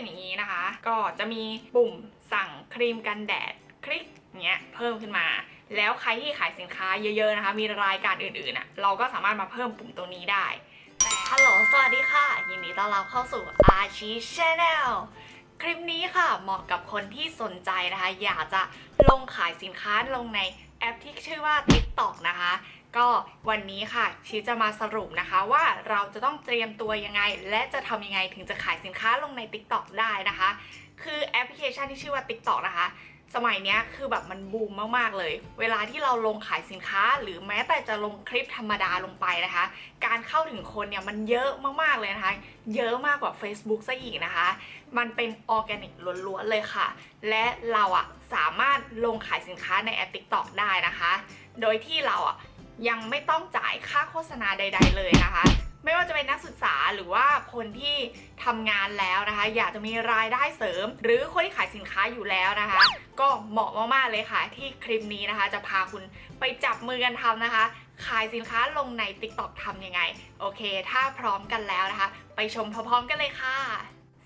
เป็นอย่างนี้นะคะ ก็จะมีปุ่มสั่งครีมกันแดดคลิกเงี้ยเพิ่มขึ้นมา แล้วใครที่ขายสินค้าเยอะๆนะคะ มีรายการอื่นๆอะเราก็สามารถมาเพิ่มปุ่มตรงนี้ได้แต่ฮัลโหลสวัสดีค่ะ ยินดีต้อนรับเข้าสู่อาชี Channel คลิปนี้ค่ะเหมาะกับคนที่สนใจนะคะ อยากจะลงขายสินค้าลงในแอปที่ชื่อว่า TikTok นะคะ ก็วันนี้ค่ะชีจะมาสรุปนะคะว่าเราจะต้องเตรียมตัวยังไง และจะทำยังไงถึงจะขายสินค้าลงใน TikTok ได้นะคะ คือแอปพลิเคชันที่ชื่อว่า TikTok นะคะ สมัยนี้คือแบบมันบูมมากๆเลย เวลาที่เราลงขายสินค้า หรือแม้แต่จะลงคลิปธรรมดาลงไปนะคะ การเข้าถึงคนเนี่ยมันเยอะมากๆเลยนะคะ เยอะมากกว่า Facebook ซะอีกนะคะ มันเป็นออร์แกนิกล้วนๆเลยค่ะ และเราอะสามารถลงขายสินค้าในแอป TikTok ได้นะคะ โดยที่เราอะ ยังไม่ต้องจ่ายค่าโฆษณาใด ๆ เลยนะคะ ไม่ว่าจะเป็นนักศึกษาหรือว่าคนที่ทำงานแล้วนะคะ อยากจะมีรายได้เสริม หรือคนที่ขายสินค้าอยู่แล้วนะคะ ก็เหมาะมากๆเลยค่ะที่คลิปนี้นะคะ จะพาคุณไปจับมือกันทำนะคะ ขายสินค้าลงใน TikTok ทำยังไง โอเค ถ้าพร้อมกันแล้วนะคะ ไปชมพร้อมๆกันเลยค่ะ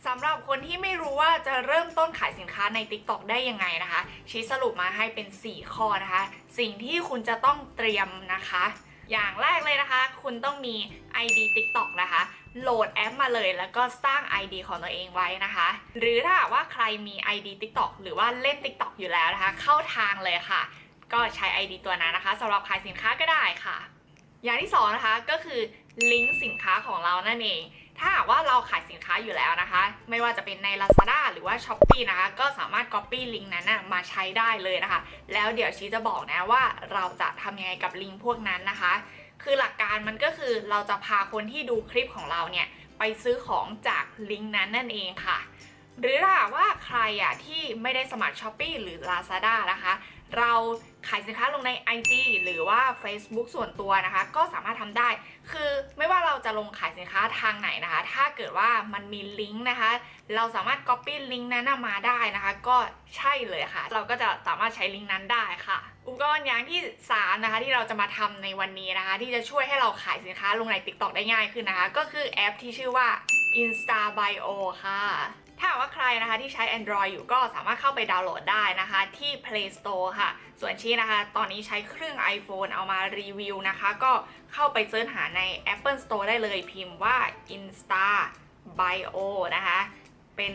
สำหรับคนที่ไม่รู้ว่าจะเริ่มต้นขายสินค้าใน TikTok ได้ยังไงนะคะ ชี้สรุปมาให้เป็น 4 ข้อนะคะ สิ่งที่คุณจะต้องเตรียมนะคะ อย่างแรกเลยนะคะ คุณต้องมี ID TikTok นะคะ โหลดแอปมาเลยแล้วก็สร้าง ID ของตัวเองไว้นะคะ หรือถ้าว่าใครมี ID TikTok หรือว่าเล่น TikTok อยู่แล้วนะคะ เข้าทางเลยค่ะ ก็ใช้ ID ตัวนั้นนะคะสำหรับขายสินค้าก็ได้ค่ะ อย่างที่สองนะคะก็คือลิงก์สินค้าของเรานั่นเอง ถ้าหากว่าเราขายสินค้าอยู่แล้วนะคะ ไม่ว่าจะเป็นใน Lazada หรือว่า s h อ p e e นะคะ ก็สามารถ Copy ลิงก์นั้นนะมาใช้ได้เลยนะคะ แล้วเดี๋ยวชี้จะบอกนะว่าเราจะทำยังไงกับลิงก์พวกนั้นนะคะ คือหลักการมันก็คือเราจะพาคนที่ดูคลิปของเราเนี่ยไปซื้อของจากลิงก์นั้นนั่นเองค่ะ หรือถ้าว่าใครอะที่ไม่ได้สมัคร s h อ p e e หรือ Lazada นะคะ เรา ขายสินค้าลงใน IG หรือว่า Facebook ส่วนตัวนะคะ ก็สามารถทำได้ คือไม่ว่าเราจะลงขายสินค้าทางไหนนะคะ ถ้าเกิดว่ามันมีลิงก์นะคะ เราสามารถ Copy ลิงก์นั้นมาได้นะคะ ก็ใช่เลยค่ะ เราก็จะสามารถใช้ลิงก์นั้นได้ค่ะ อุปกรณ์อย่างที่ 3 นะคะ ที่เราจะมาทำในวันนี้นะคะ ที่จะช่วยให้เราขายสินค้าลงใน TikTok ได้ง่ายขึ้นนะคะ ก็คือแอปที่ชื่อว่า Insta Bio ค่ะ ถ้าหากว่าใครนะคะที่ใช้ Android อยู่ก็สามารถเข้าไปดาวน์โหลดได้นะคะที่ Play Store ค่ะ ส่วนชี้นะคะ ตอนนี้ใช้เครื่อง iPhone เอามารีวิวนะคะ ก็เข้าไปเสิร์ชหาใน Apple Store ได้เลยพิมพ์ว่า Insta Bio นะคะ เป็น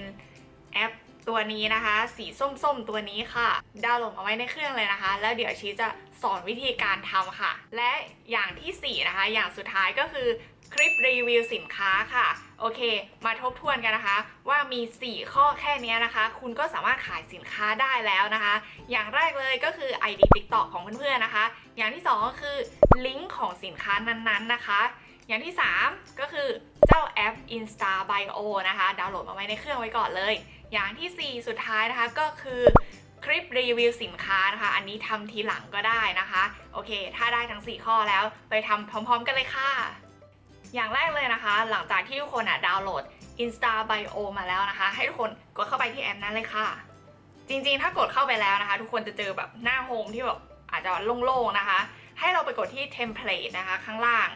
แอปตัวนี้นะคะ สีส้มๆ ตัวนี้ค่ะ ดาวน์โหลดมาไว้ในเครื่องเลยนะคะ แล้วเดี๋ยวชีจะสอนวิธีการทำค่ะ และอย่างทีสี่4 นะคะ อย่างสุดท้ายก็คือ คลิปรีวิวสินค้าค่ะ โอเค มาทบทวนกันนะคะ ว่ามี 4 ข้อแค่นี้นะคะ คุณก็สามารถขายสินค้าได้แล้วนะคะ อย่างแรกเลยก็คือ ID TikTok ของเพื่อนๆนะคะ อย่างที่ 2 ก็คือลิงก์ของสินค้านั้นๆนะคะ อย่างที่ 3 ก็คือเจ้าแอป Insta Bio นะคะ ดาวน์โหลดมาไว้ในเครื่องไว้ก่อนเลย อย่างทีสี่4 สุดท้ายนะคะก็คือคลิปรีวิวสินค้านะคะ อันนี้ทำทีหลังก็ได้นะคะ โอเค ถ้าได้ทั้ง 4 ข้อแล้วไปทำพร้อม ๆ กันเลยค่ะ อย่างแรกเลยนะคะ หลังจากที่ทุกคนอะดาวน์โหลด Insta Bio มาแล้วนะคะ ให้ทุกคนกดเข้าไปที่แอปนั้นเลยค่ะ จริงๆ ถ้ากดเข้าไปแล้วนะคะ ทุกคนจะเจอแบบหน้าโฮมที่แบบอาจจะโล่งๆนะคะ ให้เราไปกดที่ Template นะคะ ข้างล่าง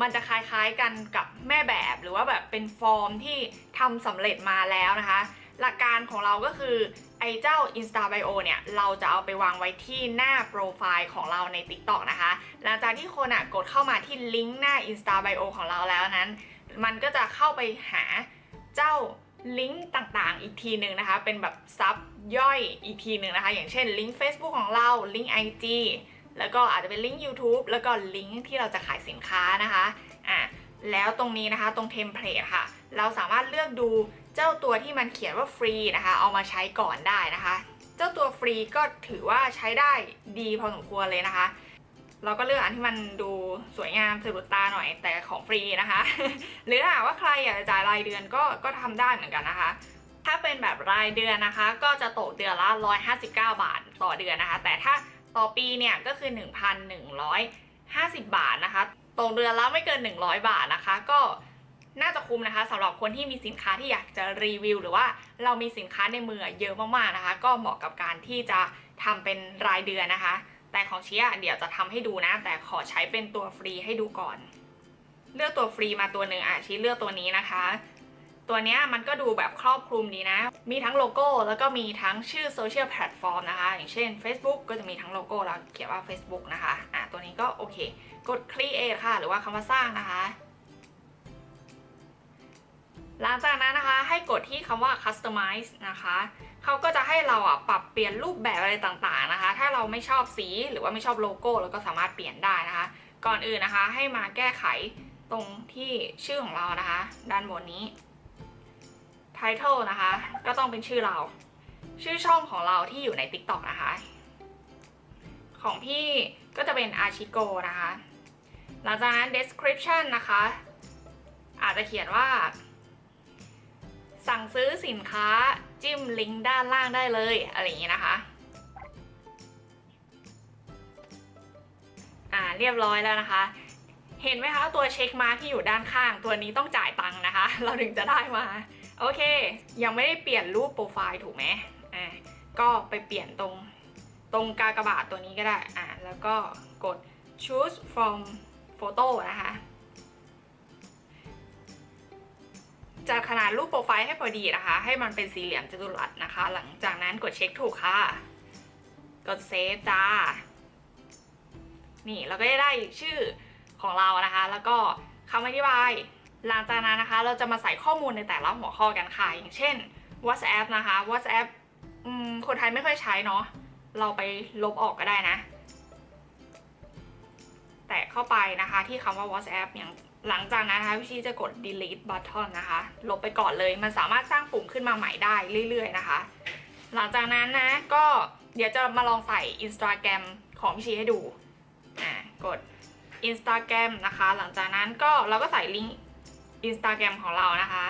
มันจะคล้ายๆกันกับแม่แบบหรือว่าแบบเป็นฟอร์มที่ทำสำเร็จมาแล้วนะคะ หลักการของเราก็คือไอ้เจ้า Insta Bio เนี่ยเราจะเอาไปวางไว้ที่หน้าโปรไฟล์ของเราใน TikTok นะคะ หลังจากที่คนอะกดเข้ามาที่ลิงก์หน้า Insta Bio ของเราแล้วนั้น มันก็จะเข้าไปหาเจ้าลิงก์ต่างๆ อีกทีหนึ่งนะคะ เป็นแบบ sub ย่อยอีกทีหนึ่งนะคะ อย่างเช่นลิงก์ Facebook ของเราลิงก์ IG แล้วก็อาจจะเป็นลิงก์ YouTube แล้วก็ลิงก์ที่เราจะขายสินค้านะคะอะ แล้วตรงนี้นะคะตรง template ค่ะ เราสามารถเลือกดูเจ้าตัวที่มันเขียนว่าฟรีนะคะ เอามาใช้ก่อนได้นะคะ เจ้าตัวฟรีก็ถือว่าใช้ได้ดีพอสมควรเลยนะคะ เราก็เลือกอันที่มันดูสวยงามสะดุดตาหน่อยแต่ของฟรีนะคะ หรือถ้าว่าใครอยากจะจ่ายรายเดือนก็ก็ทำได้เหมือนกันนะคะถ้าเป็นแบบรายเดือนนะคะ ก็จะตกเดือนละ 159 บาทต่อเดือนนะคะ แต่ถ้าต่อปีเนี่ยก็คือ 1,150 บาทนะคะ ตกเดือนละไม่เกิน 100 บาทนะคะ ก็น่าจะคุ้มนะคะสำหรับคนที่มีสินค้าที่อยากจะรีวิว หรือว่าเรามีสินค้าในมือเยอะมากๆนะคะ ก็เหมาะกับการที่จะทำเป็นรายเดือนนะคะ แต่ของเชียเดี๋ยวจะทำให้ดูนะ แต่ขอใช้เป็นตัวฟรีให้ดูก่อน เลือกตัวฟรีมาตัวหนึ่งอะชี้เลือกตัวนี้นะคะ ตัวนี้มันก็ดูแบบครอบคลุมดีนะ มีทั้งโลโก้แล้วก็มีทั้งชื่อโซเชียลแพลตฟอร์มนะคะ อย่างเช่น Facebook ก็จะมีทั้งโลโก้แล้วเขียนว่า Facebook นะคะอะตัวนี้ก็โอเค กด create ค่ะ หรือว่าคำว่าสร้างนะคะ หลังจากนั้นนะคะให้กดที่คำว่า customize นะคะเขาก็จะให้เราอะปรับเปลี่ยนรูปแบบอะไรต่างๆนะคะ ถ้าเราไม่ชอบสีหรือว่าไม่ชอบโลโก้เราก็สามารถเปลี่ยนได้นะคะ ก่อนอื่นนะคะให้มาแก้ไขตรงที่ชื่อของเรานะคะ ด้านบนนี้ title นะคะ ก็ต้องเป็นชื่อเรา ชื่อช่องของเราที่อยู่ใน TikTok นะคะ ของพี่ก็จะเป็นอาชิโกนะคะ หลังจากนั้น description นะคะ อาจจะเขียนว่า สั่งซื้อสินค้าจิ้มลิงก์ด้านล่างได้เลย อะไรอย่างนี้นะคะอ่าเรียบร้อยแล้วนะคะ เห็นไหมคะตัวเช็คมาที่อยู่ด้านข้าง ตัวนี้ต้องจ่ายตังค์นะคะ เราถึงจะได้มา โอเค ยังไม่ได้เปลี่ยนรูปโปรไฟล์ถูกไหมอ่าก็ไปเปลี่ยนตรงตรงกากบาทตัวนี้ก็ได้อ่าแล้วก็กด choose from photo นะคะ จัดขนาดรูปโปรไฟล์ให้พอดีนะคะ ให้มันเป็นสี่เหลี่ยมจัตุรัสนะคะ หลังจากนั้นกดเช็คถูกค่ะ กดเซฟจ้า นี่เราก็จะได้ชื่อของเรานะคะ แล้วก็คำอธิบาย หลังจากนั้นนะคะ เราจะมาใส่ข้อมูลในแต่ละหัวข้อกันค่ะ อย่างเช่น WhatsApp นะคะ WhatsApp คนไทยไม่ค่อยใช้เนาะ เราไปลบออกก็ได้นะ แตะเข้าไปนะคะที่คำว่า WhatsApp อย่างหลังจากนั้นนะคะพี่ชีจะกด delete button นะคะ ลบไปก่อนเลย มันสามารถสร้างปุ่มขึ้นมาใหม่ได้เรื่อยๆนะคะ หลังจากนั้นนะก็เดี๋ยวจะมาลองใส่ Instagram ของพี่ชีให้ดูอ่ากด Instagram นะคะ หลังจากนั้นก็เราก็ใส่ลิงก์ Instagram ของเรานะคะ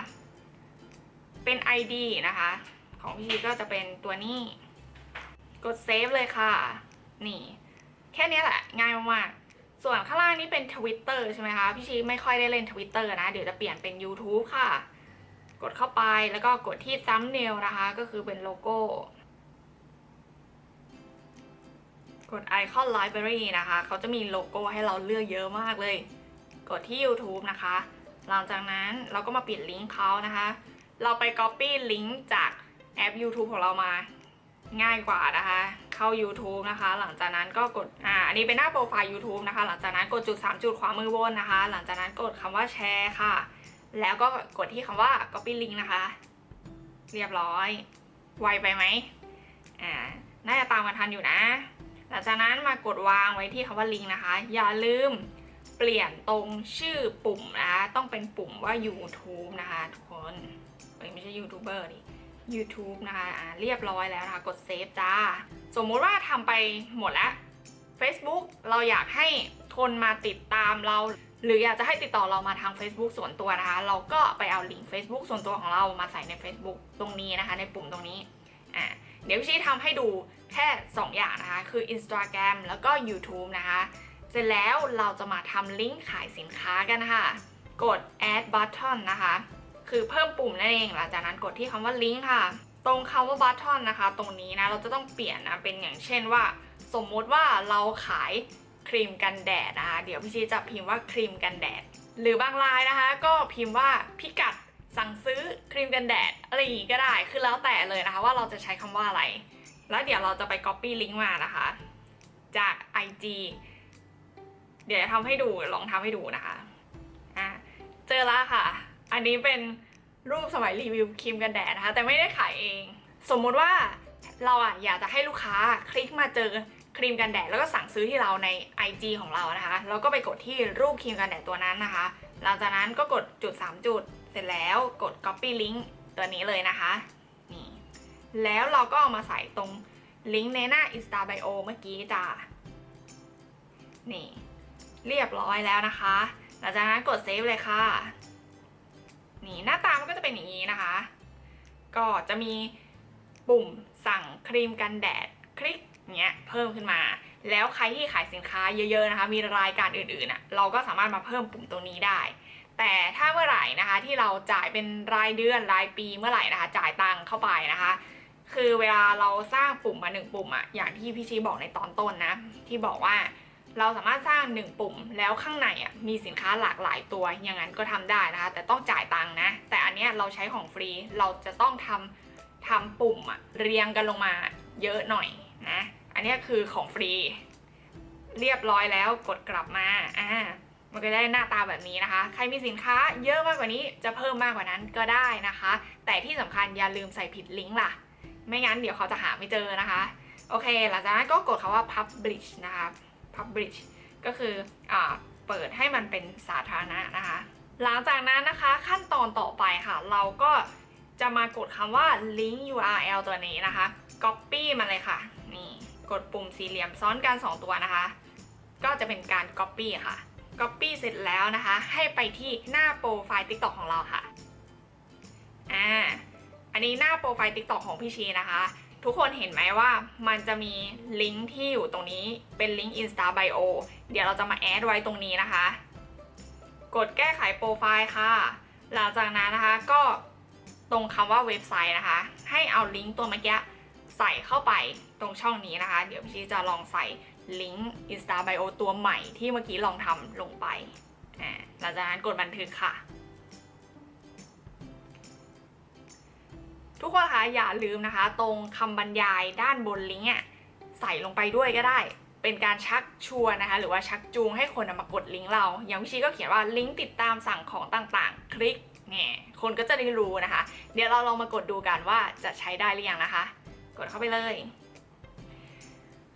เป็น ID นะคะ ของพี่ชีก็จะเป็นตัวนี้ กดเซฟเลยค่ะ นี่ แค่นี้แหละง่ายมากๆ ส่วนข้างล่างนี้เป็น Twitter ใช่ไหมคะ พี่ชีไม่ค่อยได้เล่น Twitter นะ เดี๋ยวจะเปลี่ยนเป็น YouTube ค่ะ กดเข้าไปแล้วก็กดที่ thumbnail นะคะ ก็คือเป็นโลโก้ กด Icon Library นะคะ เขาจะมีโลโก้ให้เราเลือกเยอะมากเลย กดที่ YouTube นะคะ หลังจากนั้นเราก็มาปิดลิงก์เขานะคะ เราไป Copy ลิงก์จากแอป YouTube ของเรามาง่ายกว่านะคะ เข้า YouTube นะคะ หลังจากนั้นก็กดอ่าอันนี้เป็นหน้าโปรไฟล์ YouTube นะคะ หลังจากนั้นกดจุด 3 จุดขวามือบนนะคะ หลังจากนั้นกดคำว่าแชร์ค่ะ แล้วก็กดที่คำว่า copy link นะคะ เรียบร้อย ไวไปไหมอ่าน่าจะตามกันทันอยู่นะ หลังจากนั้นมากดวางไว้ที่คำว่าลิงก์นะคะ อย่าลืมเปลี่ยนตรงชื่อปุ่มนะคะ ต้องเป็นปุ่มว่า YouTube นะคะทุกคน ไม่ใช่ยูทูบเบอร์ดิ YouTube นะคะเรียบร้อยแล้วนะคะกดเซฟจ้า สมมุติว่าทำไปหมดแล้ว Facebook เราอยากให้คนมาติดตามเรา หรืออยากจะให้ติดต่อเรามาทาง Facebook ส่วนตัวนะคะ เราก็ไปเอาลิงก์ Facebook ส่วนตัวของเรามาใส่ใน Facebook ตรงนี้นะคะ ในปุ่มตรงนี้อ่าเดี๋ยวชี้ทำให้ดูแค่ 2 อย่างนะคะ คือ Instagram แล้วก็ YouTube นะคะ เสร็จแล้วเราจะมาทำลิงก์ขายสินค้ากันค่ะ กด add button นะคะ คือเพิ่มปุ่มนั่นเองหลังจากนั้นกดที่คำว่าลิงก์ค่ะ ตรงคำว่า button นะคะ ตรงนี้นะเราจะต้องเปลี่ยนนะเป็นอย่างเช่นว่า สมมุติว่าเราขายครีมกันแดดนะคะเดี๋ยวพี่ชีจะพิมพ์ว่าครีมกันแดด หรือบางรายนะคะ ก็พิมพ์ว่าพิกัดสั่งซื้อครีมกันแดดอะไรอย่างงี้ก็ได้ คือแล้วแต่เลยนะคะว่าเราจะใช้คำว่าอะไร แล้วเดี๋ยวเราจะไป copy ลิงก์มานะคะ จาก IG เดี๋ยวจะทำให้ดูลองทำให้ดูนะคะอะเจอแล้วค่ะ อันนี้เป็นรูปสมัยรีวิวครีมกันแดดนะคะ แต่ไม่ได้ขายเอง สมมุติว่าเราอะอยากจะให้ลูกค้าคลิกมาเจอครีมกันแดดแล้วก็สั่งซื้อที่เราใน IG ของเรานะคะ แล้วก็ไปกดที่รูปครีมกันแดดตัวนั้นนะคะ หลังจากนั้นก็กดจุด 3 จุด เสร็จแล้วกด copy link ตัวนี้เลยนะคะ นี่ แล้วเราก็เอามาใส่ตรงลิงก์ในหน้า Insta Bio เมื่อกี้จ้านี่ เรียบร้อยแล้วนะคะ หลังจากนั้นกดเซฟเลยค่ะ นี่หน้าตามันก็จะเป็นอย่างนี้นะคะ ก็จะมีปุ่มสั่งครีมกันแดดคลิกเนี้ยเพิ่มขึ้นมา แล้วใครที่ขายสินค้าเยอะๆนะคะ มีรายการอื่นๆอะเราก็สามารถมาเพิ่มปุ่มตรงนี้ได้ แต่ถ้าเมื่อไหร่นะคะที่เราจ่ายเป็นรายเดือนรายปีเมื่อไหร่นะคะ จ่ายตังค์เข้าไปนะคะ คือเวลาเราสร้างปุ่มมาหนึ่งปุ่มอะอย่างที่พี่ชีบอกในตอนต้นนะ ที่บอกว่า เราสามารถสร้าง 1 ปุ่มแล้วข้างในอะมีสินค้าหลากหลายตัวอย่างนั้นก็ทำได้นะคะ แต่ต้องจ่ายตังค์นะ แต่อันเนี้ยเราใช้ของฟรีเราจะต้องทำทำปุ่มอะเรียงกันลงมาเยอะหน่อยนะ อันเนี้ยคือของฟรี เรียบร้อยแล้วกดกลับมาอ่ามันก็ได้หน้าตาแบบนี้นะคะ ใครมีสินค้าเยอะมากกว่านี้จะเพิ่มมากกว่านั้นก็ได้นะคะ แต่ที่สำคัญอย่าลืมใส่ผิดลิงก์ล่ะ ไม่งั้นเดี๋ยวเขาจะหาไม่เจอนะคะ โอเค หลังจากนั้นก็กดคำว่า publish นะคะ publish ก็คืออเปิดให้มันเป็นสาธารณะนะคะ หลังจากนั้นนะคะขั้นตอนต่อไปค่ะ เราก็จะมากดคำว่า link URL ตัวนี้นะคะ copy มาเลยค่ะ นี่กดปุ่มสี่เหลี่ยมซ้อนกัน 2 ตัวนะคะ ก็จะเป็นการ copy ค่ะ copy เสร็จแล้วนะคะ ให้ไปที่หน้าโปรไฟล์ TikTok ของเราค่ะ อ่า อันนี้หน้าโปรไฟล์ TikTok ของพี่ชีนะคะ ทุกคนเห็นไหมว่ามันจะมีลิงก์ที่อยู่ตรงนี้เป็นลิงก์ Insta Bio เดี๋ยวเราจะมาแอดไว้ตรงนี้นะคะ กดแก้ไขโปรไฟล์ค่ะ หลังจากนั้นนะคะก็ตรงคำว่าเว็บไซต์นะคะ ให้เอาลิงก์ตัวเมื่อกี้ใส่เข้าไปตรงช่องนี้นะคะ เดี๋ยวพี่ชีจะลองใส่ลิงก์ Insta Bio ตัวใหม่ที่เมื่อกี้ลองทำลงไปหลังจากนั้นกดบันทึกค่ะ ทุกคนคะอย่าลืมนะคะ ตรงคำบรรยายด้านบนลิงก์ใส่ลงไปด้วยก็ได้ เป็นการชักชวนนะคะ หรือว่าชักจูงให้คนมากดลิงก์เรา อย่างวิชีก็เขียนว่าลิงก์ติดตามสั่งของต่างๆ คลิกเนี่ยคนก็จะได้รู้นะคะ เดี๋ยวเราลองมากดดูกันว่าจะใช้ได้หรือยังนะคะ กดเข้าไปเลย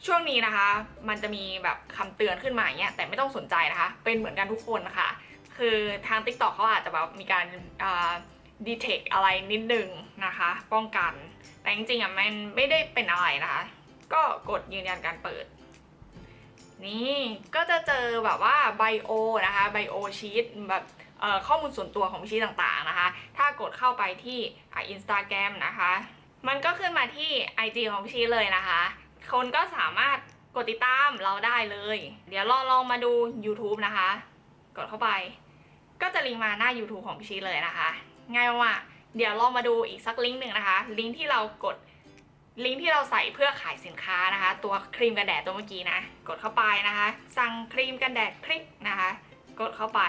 ช่วงนี้นะคะ มันจะมีแบบคำเตือนขึ้นมาอย่างเงี้ยแต่ไม่ต้องสนใจนะคะ เป็นเหมือนกันทุกคนนะคะคือทาง TikTok เขาอาจจะแบบมีการ ดีเทคอะไรนิดนึงนะคะ ป้องกัน แต่จริงๆอะมันไม่ได้เป็นอะไรนะคะ ก็กดยืนยันการเปิด นี่ก็จะเจอแบบว่าไบโอนะคะไบโอชีตแบบข้อมูลส่วนตัวของชีตต่างๆนะคะ ถ้ากดเข้าไปที่อินสตาแกรมนะคะ มันก็ขึ้นมาที่ IG ของพี่ชีเลยนะคะ คนก็สามารถกดติดตามเราได้เลย เดี๋ยวลองลองมาดู YouTube นะคะ กดเข้าไป ก็จะลิงก์มาหน้า YouTube ของพี่ชีเลยนะคะ ง่ายมากเดี๋ยวลองมาดูอีกสักลิงก์หนึ่งนะคะ ลิงก์ที่เรากดลิงก์ที่เราใส่เพื่อขายสินค้านะคะ ตัวครีมกันแดดตัวเมื่อกี้นะ กดเข้าไปนะคะ สั่งครีมกันแดดคลิกนะคะ กดเข้าไป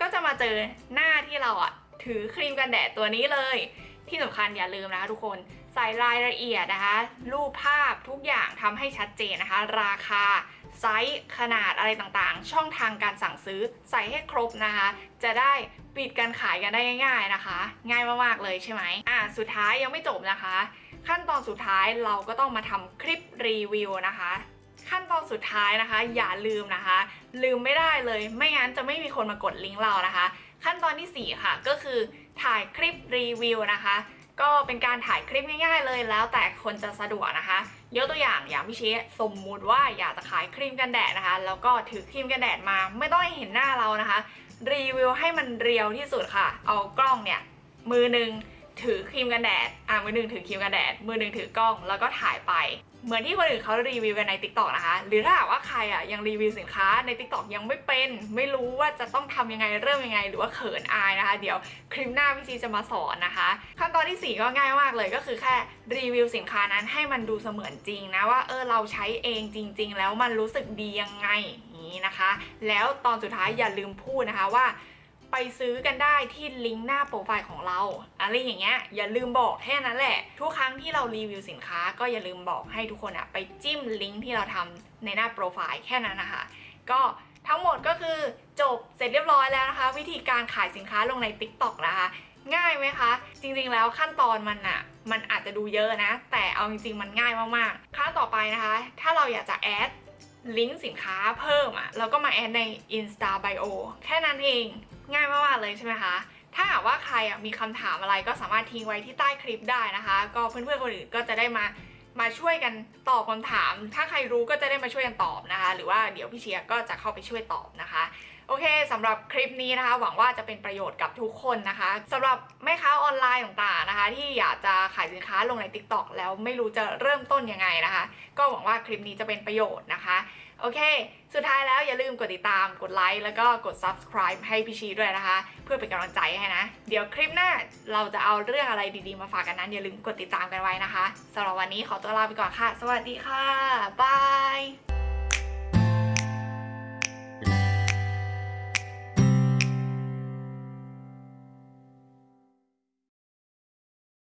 ก็จะมาเจอหน้าที่เราอะถือครีมกันแดดตัวนี้เลย ที่สำคัญอย่าลืมนะคะทุกคนใส่รายละเอียดนะคะ รูปภาพทุกอย่างทำให้ชัดเจนนะคะ ราคา ไซส์ขนาดอะไรต่างๆ ช่องทางการสั่งซื้อใส่ให้ครบนะคะ จะได้ปิดการขายกันได้ง่ายๆนะคะ ง่ายมากๆเลยใช่ไหมอะสุดท้ายยังไม่จบนะคะ ขั้นตอนสุดท้ายเราก็ต้องมาทำคลิปรีวิวนะคะขั้นตอนสุดท้ายนะคะ อย่าลืมนะคะ ลืมไม่ได้เลย ไม่งั้นจะไม่มีคนมากดลิงก์เรานะคะ ขั้นตอนที่ 4 ค่ะ ก็คือถ่ายคลิปรีวิวนะคะ ก็เป็นการถ่ายคลิปง่าย ๆ เลยแล้วแต่คนจะสะดวกนะคะยกตัวอย่างอย่างพี่เชษสมมุติว่าอยากจะขายครีมกันแดดนะคะ แล้วก็ถือครีมกันแดดมาไม่ต้องเห็นหน้าเรานะคะ รีวิวให้มันเรียวที่สุดค่ะ เอากล้องเนี่ยมือหนึ่งถือครีมกันแดด อ่ามือหนึ่งถือครีมกันแดด มือหนึ่งถือกล้องแล้วก็ถ่ายไป เหมือนที่คนอื่นเขารีวิวกันใน t ิ k t o k นะคะ หรือถ้าหากว่าใครอะยังรีวิวสินค้าใน t ิ k t o k ยังไม่เป็น ไม่รู้ว่าจะต้องทำยังไงเริ่มยังไง หรือว่าเขินอายนะคะ เดี๋ยวคลิปหน้าพี่จีจะมาสอนนะคะ ขั้นตอนที่ 4 ก็ง่ายมากเลยก็คือแค่รีวิวสินค้านั้นให้มันดูเสมือนจริงนะว่าเออเราใช้เองจริง ๆ แล้วมันรู้สึกดียังไงนี้นะคะ แล้วตอนสุดท้ายอย่าลืมพูดนะคะว่า ไปซื้อกันได้ที่ลิงก์หน้าโปรไฟล์ของเราอะไรอย่างเงี้ยอย่าลืมบอกแค่นั้นแหละ ทุกครั้งที่เรารีวิวสินค้า ก็อย่าลืมบอกให้ทุกคนอะไปจิ้มลิงก์ที่เราทำในหน้าโปรไฟล์แค่นั้นนะคะก็ทั้งหมดก็คือจบเสร็จเรียบร้อยแล้วนะคะ วิธีการขายสินค้าลงใน TikTok นะคะ ง่ายไหมคะ จริงๆแล้วขั้นตอนมันอะมันอาจจะดูเยอะนะ แต่เอาจริงๆมันง่ายมากๆขั้นต่อไปนะคะ ถ้าเราอยากจะแอด ลิงก์สินค้าเพิ่มอะเราก็มาแอดใน Insta Bio แค่นั้นเอง ง่ายมากๆเลยใช่ไหมคะ ถ้าหากว่าใครอะมีคำถามอะไรก็สามารถทิ้งไว้ที่ใต้คลิปได้นะคะ ก็เพื่อนๆคนอื่นก็จะได้มามาช่วยกันตอบคำถาม ถ้าใครรู้ก็จะได้มาช่วยกันตอบนะคะ หรือว่าเดี๋ยวพี่เชียร์ก็จะเข้าไปช่วยตอบนะคะ โอเคสำหรับคลิปนี้นะคะ หวังว่าจะเป็นประโยชน์กับทุกคนนะคะสำหรับแม่ค้าออนไลน์ต่างๆนะคะ ที่อยากจะขายสินค้าลงใน TikTok แล้วไม่รู้จะเริ่มต้นยังไงนะคะ ก็หวังว่าคลิปนี้จะเป็นประโยชน์นะคะโอเค สุดท้ายแล้วอย่าลืมกดติดตาม กดไลค์ แล้วก็กด subscribe ให้พี่ชีด้วยนะคะ เพื่อเป็นกำลังใจให้นะ เดี๋ยวคลิปหน้าเราจะเอาเรื่องอะไรดีๆมาฝากกันนั้น อย่าลืมกดติดตามกันไว้นะคะสำหรับวันนี้ขอตัวลาไปก่อนค่ะ สวัสดีค่ะ บาย